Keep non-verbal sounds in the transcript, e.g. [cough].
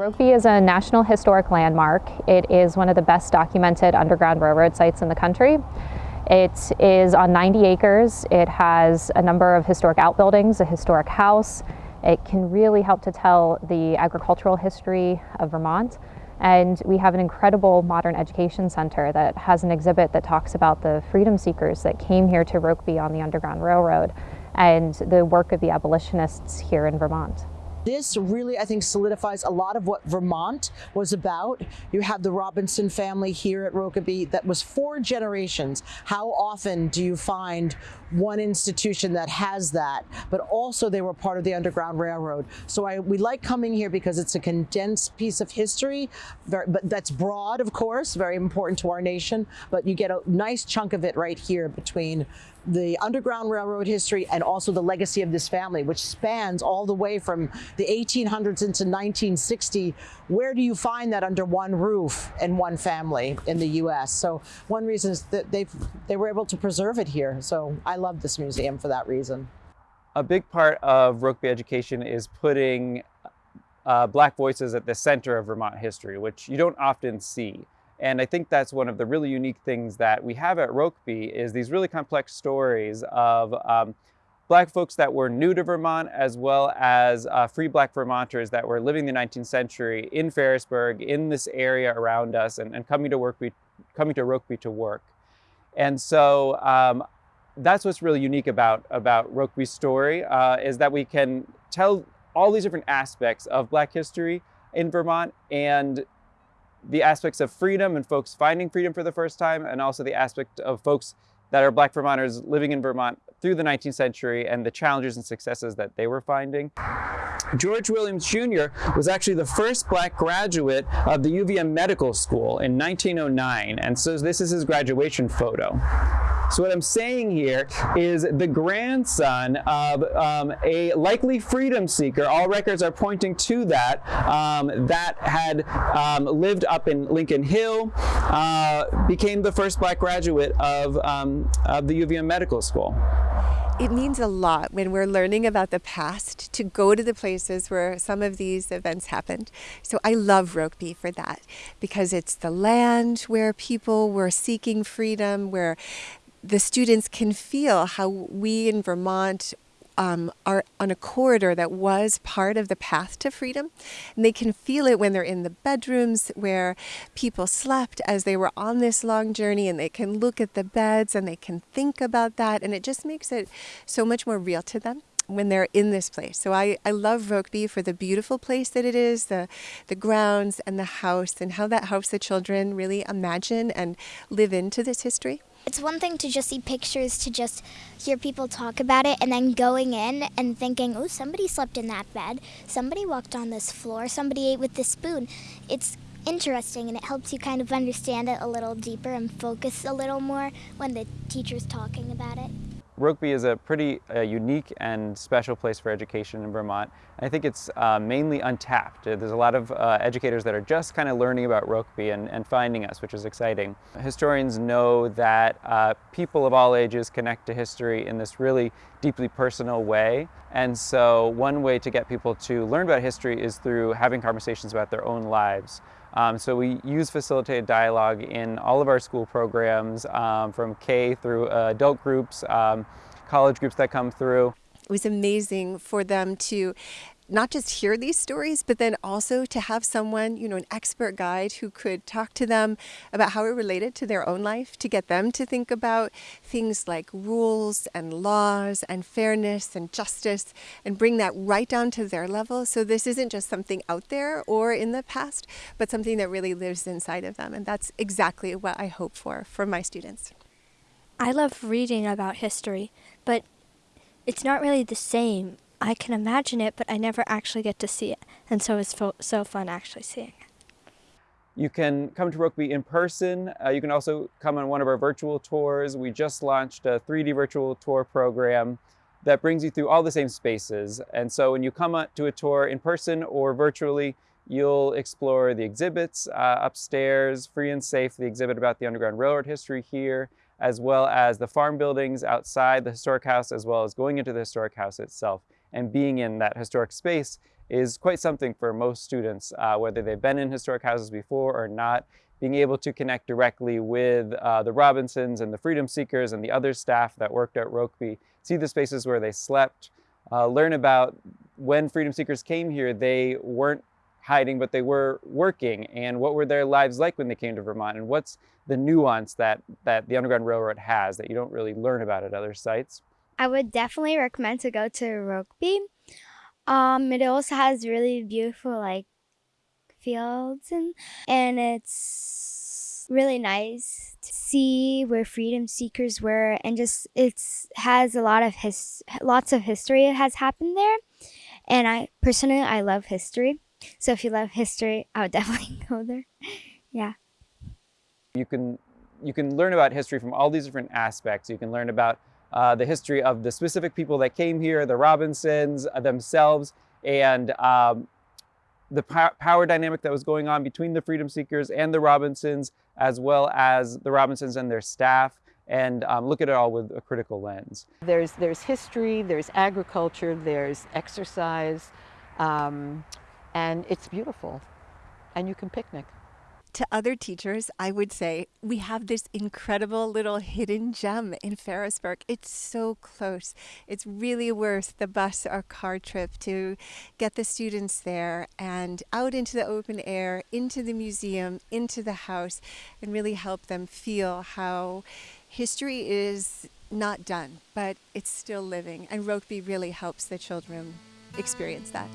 Rokeby is a National Historic Landmark. It is one of the best documented Underground Railroad sites in the country. It is on 90 acres. It has a number of historic outbuildings, a historic house. It can really help to tell the agricultural history of Vermont. And we have an incredible modern education center that has an exhibit that talks about the freedom seekers that came here to Rokeby on the Underground Railroad and the work of the abolitionists here in Vermont. This really, I think, solidifies a lot of what Vermont was about. You have the Robinson family here at Rokeby that was four generations. How often do you find one institution that has that, but also they were part of the Underground Railroad. So I, we like coming here because it's a condensed piece of history, very, but that's broad, of course, very important to our nation, but you get a nice chunk of it right here between the Underground Railroad history and also the legacy of this family, which spans all the way from the 1800s into 1960. Where do you find that under one roof and one family in the U.S.? So one reason is that they they were able to preserve it here. So I love this museum for that reason. A big part of Rokeby education is putting uh, Black voices at the center of Vermont history, which you don't often see. And I think that's one of the really unique things that we have at Rokeby is these really complex stories of um, black folks that were new to Vermont as well as uh, free black Vermonters that were living the 19th century in Ferrisburgh, in this area around us and, and coming to Rokeby, coming to Rokeby to work. And so um, that's what's really unique about, about Rokeby's story uh, is that we can tell all these different aspects of black history in Vermont and the aspects of freedom and folks finding freedom for the first time, and also the aspect of folks that are Black Vermonters living in Vermont through the 19th century and the challenges and successes that they were finding. George Williams Jr. was actually the first black graduate of the UVM Medical School in 1909, and so this is his graduation photo. So what I'm saying here is the grandson of um, a likely freedom seeker, all records are pointing to that, um, that had um, lived up in Lincoln Hill, uh, became the first black graduate of, um, of the UVM Medical School. It means a lot when we're learning about the past to go to the places where some of these events happened. So I love Rokeby for that because it's the land where people were seeking freedom, where the students can feel how we in Vermont um, are on a corridor that was part of the path to freedom. And they can feel it when they're in the bedrooms where people slept as they were on this long journey and they can look at the beds and they can think about that. And it just makes it so much more real to them when they're in this place. So I, I love Rokeby for the beautiful place that it is, the, the grounds and the house and how that helps the children really imagine and live into this history. It's one thing to just see pictures, to just hear people talk about it, and then going in and thinking, oh, somebody slept in that bed, somebody walked on this floor, somebody ate with this spoon. It's interesting and it helps you kind of understand it a little deeper and focus a little more when the teacher's talking about it. Rokeby is a pretty uh, unique and special place for education in Vermont. I think it's uh, mainly untapped. There's a lot of uh, educators that are just kind of learning about Rokeby and, and, finding us, which is exciting. Historians know that uh, people of all ages connect to history in this really deeply personal way. And so one way to get people to learn about history is through having conversations about their own lives. Um, so we use facilitated dialogue in all of our school programs um, from K through uh, adult groups, um, college groups that come through. It was amazing for them to not just hear these stories, but then also to have someone, you know, an expert guide who could talk to them about how it related to their own life, to get them to think about things like rules and laws and fairness and justice and bring that right down to their level. So this isn't just something out there or in the past, but something that really lives inside of them. And that's exactly what I hope for for my students. I love reading about history, but it's not really the same I can imagine it, but I never actually get to see it. And so it's so fun actually seeing it. You can come to Rokeby in person. Uh, you can also come on one of our virtual tours. We just launched a 3D virtual tour program that brings you through all the same spaces. And so when you come to a tour in person or virtually, you'll explore the exhibits uh, upstairs, free and safe, the exhibit about the Underground Railroad history here, as well as the farm buildings outside the historic house, as well as going into the historic house itself and being in that historic space is quite something for most students, uh, whether they've been in historic houses before or not. Being able to connect directly with uh, the Robinsons and the Freedom Seekers and the other staff that worked at Rokeby, see the spaces where they slept, uh, learn about when Freedom Seekers came here, they weren't hiding, but they were working, and what were their lives like when they came to Vermont, and what's the nuance that, that the Underground Railroad has that you don't really learn about at other sites. I would definitely recommend to go to Rokeby. Um, it also has really beautiful like fields and and it's really nice to see where freedom seekers were and just it's has a lot of his lots of history has happened there. And i personally i love history. So if you love history [laughs] i would definitely go there. Yeah. You can you can learn about history from all these different aspects. You can learn about uh, the history of the specific people that came here the robinsons uh, themselves and um, the power dynamic that was going on between the Freedom Seekers and the Robinsons, as well as the Robinsons and their staff, and um, look at it all with a critical lens. There's, there's history, there's agriculture, there's exercise, um, and it's beautiful. And you can picnic to other teachers, I would say we have this incredible little hidden gem in Ferrisburgh. It's so close. It's really worth the bus or car trip to get the students there and out into the open air, into the museum, into the house, and really help them feel how history is not done, but it's still living. And Rokeby really helps the children experience that.